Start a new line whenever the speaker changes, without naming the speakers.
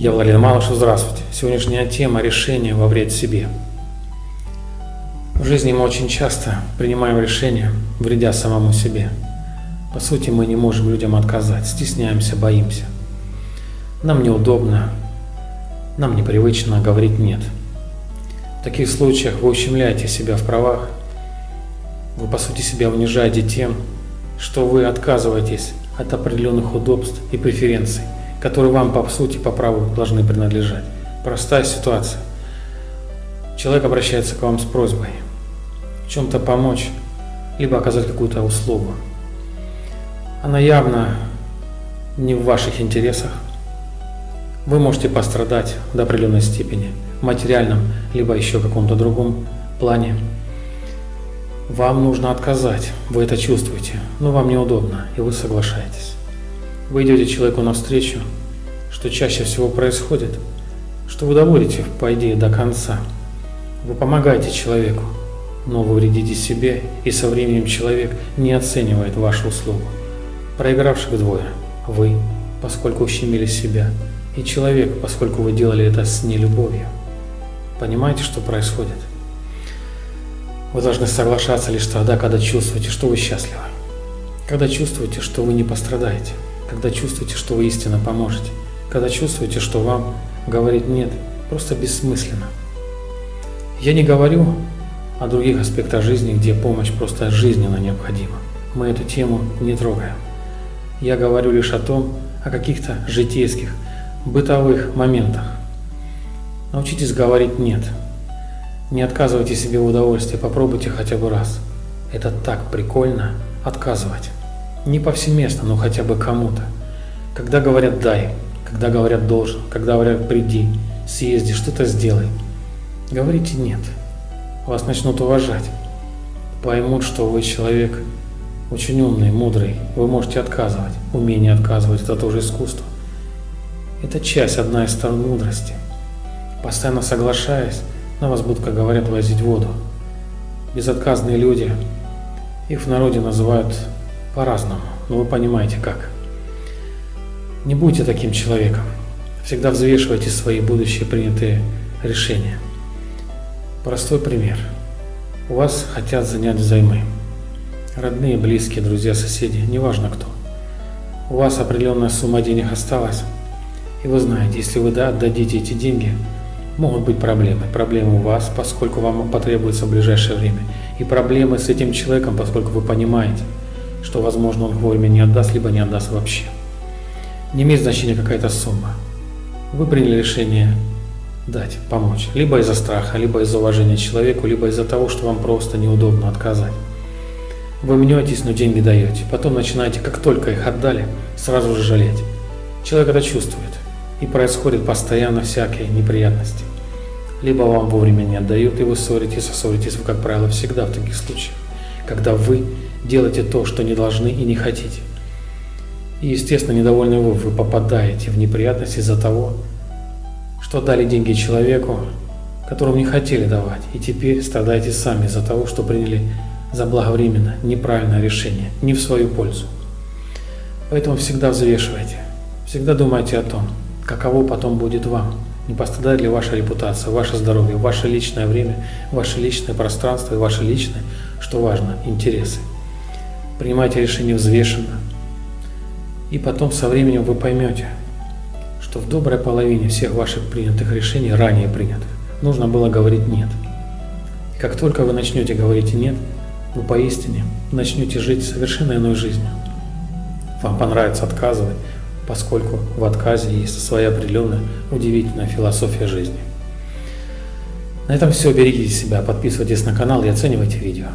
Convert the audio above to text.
Я Владимир Малышев, здравствуйте. Сегодняшняя тема – решение во вред себе. В жизни мы очень часто принимаем решения, вредя самому себе. По сути, мы не можем людям отказать, стесняемся, боимся. Нам неудобно, нам непривычно говорить «нет». В таких случаях вы ущемляете себя в правах, вы по сути себя унижаете тем, что вы отказываетесь от определенных удобств и преференций, которые вам по сути по праву должны принадлежать. Простая ситуация. Человек обращается к вам с просьбой в чем-то помочь, либо оказать какую-то услугу. Она явно не в ваших интересах. Вы можете пострадать до определенной степени, в материальном, либо еще каком-то другом плане. Вам нужно отказать, вы это чувствуете, но вам неудобно, и вы соглашаетесь. Вы идете человеку навстречу, что чаще всего происходит, что вы доводите, по идее, до конца. Вы помогаете человеку, но вы вредите себе, и со временем человек не оценивает вашу услугу. Проигравших двое – вы, поскольку ущемили себя, и человек, поскольку вы делали это с нелюбовью. Понимаете, что происходит? Вы должны соглашаться лишь тогда, когда чувствуете, что вы счастливы. Когда чувствуете, что вы не пострадаете. Когда чувствуете, что вы истинно поможете. Когда чувствуете, что вам говорить «нет» просто бессмысленно. Я не говорю о других аспектах жизни, где помощь просто жизненно необходима. Мы эту тему не трогаем. Я говорю лишь о том, о каких-то житейских, бытовых моментах. Научитесь говорить «нет». Не отказывайте себе в удовольствии, попробуйте хотя бы раз. Это так прикольно отказывать. Не повсеместно, но хотя бы кому-то. Когда говорят «дай», когда говорят «должен», когда говорят «приди», «съезди», «что-то сделай», говорите «нет». Вас начнут уважать. Поймут, что вы человек очень умный, мудрый. Вы можете отказывать. Умение отказывать – это тоже искусство. Это часть, одна из сторон мудрости. Постоянно соглашаясь, на вас будут, как говорят, возить воду. Безотказные люди, их в народе называют по-разному, но вы понимаете как. Не будьте таким человеком. Всегда взвешивайте свои будущие принятые решения. Простой пример. У вас хотят занять взаймы. Родные, близкие, друзья, соседи, неважно кто. У вас определенная сумма денег осталась, и вы знаете, если вы да, отдадите эти деньги – могут быть проблемы. Проблемы у вас, поскольку вам потребуется в ближайшее время. И проблемы с этим человеком, поскольку вы понимаете, что, возможно, он вовремя не отдаст, либо не отдаст вообще. Не имеет значения какая-то сумма. Вы приняли решение дать, помочь. Либо из-за страха, либо из-за уважения человеку, либо из-за того, что вам просто неудобно отказать. Вы мнетесь, но деньги даете. Потом начинаете, как только их отдали, сразу же жалеть. Человек это чувствует. И происходят постоянно всякие неприятности. Либо вам вовремя не отдают, и вы ссоритесь, а ссоритесь вы, как правило, всегда в таких случаях, когда вы делаете то, что не должны и не хотите. И, естественно, недовольны вы, вы попадаете в неприятности из-за того, что дали деньги человеку, которому не хотели давать, и теперь страдаете сами из-за того, что приняли заблаговременно неправильное решение, не в свою пользу. Поэтому всегда взвешивайте, всегда думайте о том, каково потом будет вам, не пострадает ли ваша репутация, ваше здоровье, ваше личное время, ваше личное пространство и ваше личное, что важно, интересы. Принимайте решение взвешенно. И потом со временем вы поймете, что в доброй половине всех ваших принятых решений, ранее принятых, нужно было говорить «нет». Как только вы начнете говорить «нет», вы поистине начнете жить совершенно иной жизнью. Вам понравится отказывать, поскольку в отказе есть своя определенная удивительная философия жизни. На этом все. Берегите себя, подписывайтесь на канал и оценивайте видео.